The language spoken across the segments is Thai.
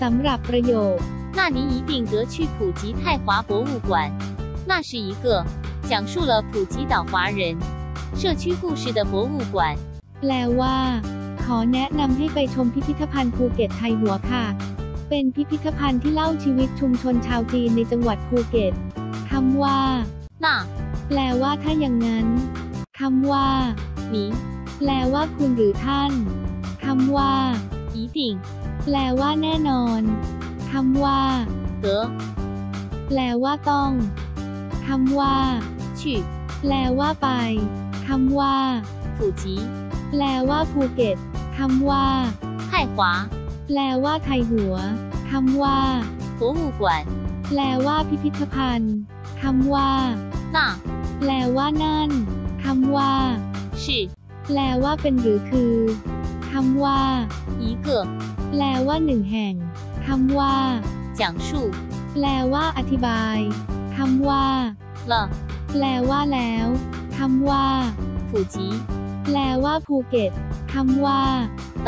สำหรับประโยค 那您一定得去普吉泰华博物馆。那是一个讲述了普吉岛华人社区故事的博物馆。 แปลว่า ขอแนะนำให้ไปชมพิพิธภัณฑ์ภูเก็ตไทยหัวค่ะ เป็นพิพิธภัณฑ์ที่เล่าชีวิตชุมชนชาวจีนในจังหวัดภูเก็ตคำว่า 那 แปลว่าถ้าอย่างนั้นคำว่า 您 แปลว่าคุณหรือท่านคำว่า 一定 แปลว่าแน่นอนคำว่า 得 แปลว่าต้องคำว่า 去 แปลว่าไปคำว่า 普吉 แปลว่าภูเก็ตคำว่า 泰华 แปลว่าไทยหัวคำว่า 博物馆。 แปลว่าพิพิธภัณฑ์คำว่า 那 แปลว่านั่นคำว่า 是 แปลว่าเป็นหรือคือ คำว่า 一个 แปลว่าหนึ่งแห่งคำว่า 讲述 แปลว่าอธิบายคำว่า 了 แปลว่าแล้วคำว่า 普吉 แปลว่าภูเก็ตคำว่า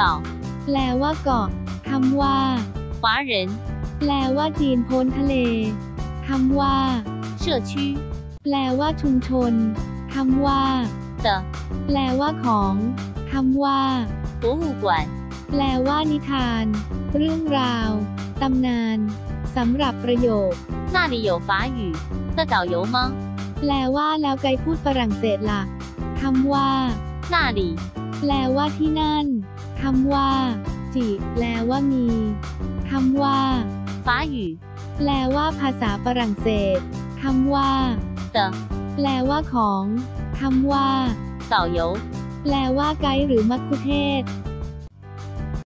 岛 แปลว่าเกาะคำว่า 华人 แปลว่าจีนพ้นทะเลคำว่า 社区 แปลว่าชุมชนคำว่า 的 แปลว่าของคำว่า 博物馆。 แปลว่านิทาน เรื่องราว ตำนานสำหรับประโยค 那里有法语的导游吗？ แปลว่าแล้วไกด์พูดฝรั่งเศสล่ะคำว่า 那里 แปลว่าที่นั่นคำว่า จิ แปลว่ามีคำว่า 法语 แปลว่าภาษาฝรั่งเศสคำว่า 的 แปลว่าของคำว่า 导游 แปลว่าไกด์หรือมัคคุเทศก์